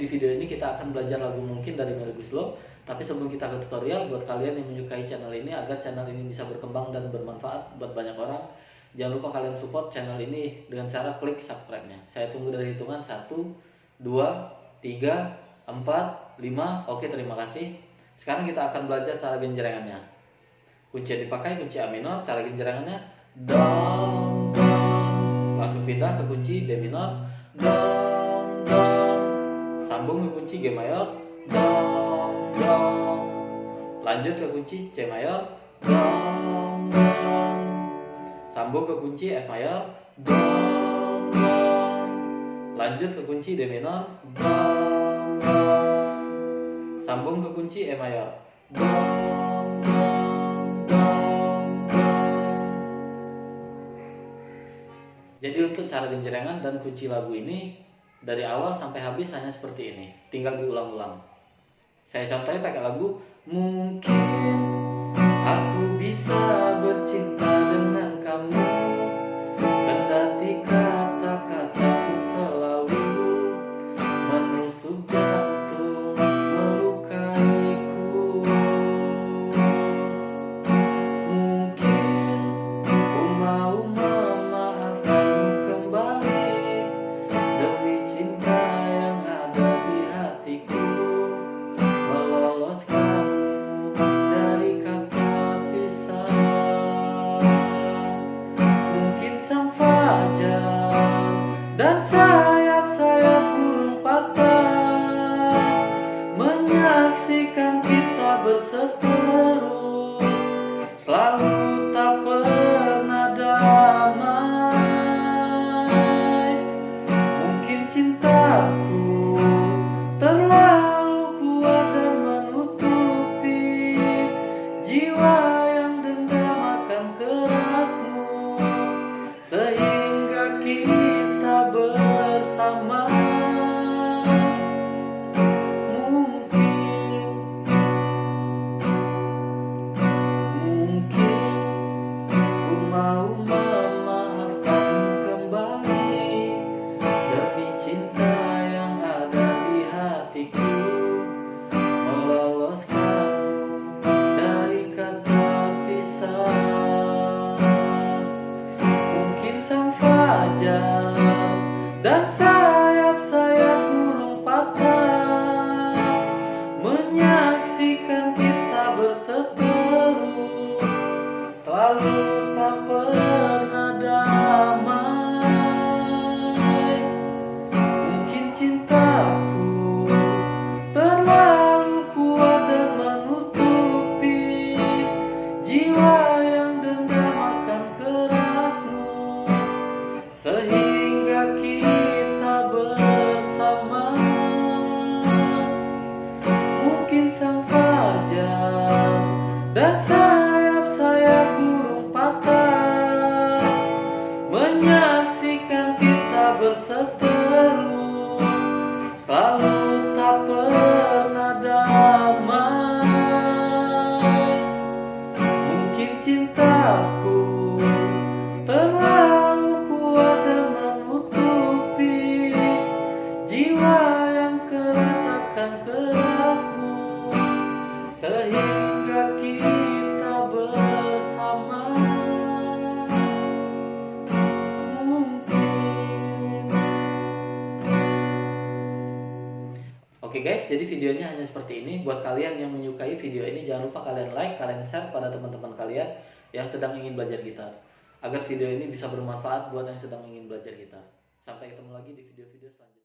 di video ini kita akan belajar lagu mungkin dari Melly Guslo. Tapi sebelum kita ke tutorial, buat kalian yang menyukai channel ini agar channel ini bisa berkembang dan bermanfaat buat banyak orang, jangan lupa kalian support channel ini dengan cara klik subscribe-nya. Saya tunggu dari hitungan 1, 2, 3, 4, 5. Oke, terima kasih. Sekarang kita akan belajar cara genjrengannya. Kunci yang dipakai kunci A minor, cara genjrengannya do. Langsung pindah ke kunci D minor, do. Sambung ke kunci G mayor, do, do. Lanjut ke kunci C mayor, do, do. Sambung ke kunci F mayor, do, do. Lanjut ke kunci D minor, do, do. Sambung ke kunci E mayor, do, do, do, do. Jadi untuk cara genjrengan dan kunci lagu ini dari awal sampai habis hanya seperti ini, tinggal diulang-ulang. Saya contohnya pakai lagu Mungkin aku bisa kita dan sayap-sayap burung patah Menyaksikan kita berseteru. Selalu Oke guys, jadi videonya hanya seperti ini. Buat kalian yang menyukai video ini, jangan lupa kalian like, kalian share pada teman-teman kalian yang sedang ingin belajar gitar. Agar video ini bisa bermanfaat buat yang sedang ingin belajar gitar. Sampai ketemu lagi di video-video selanjutnya.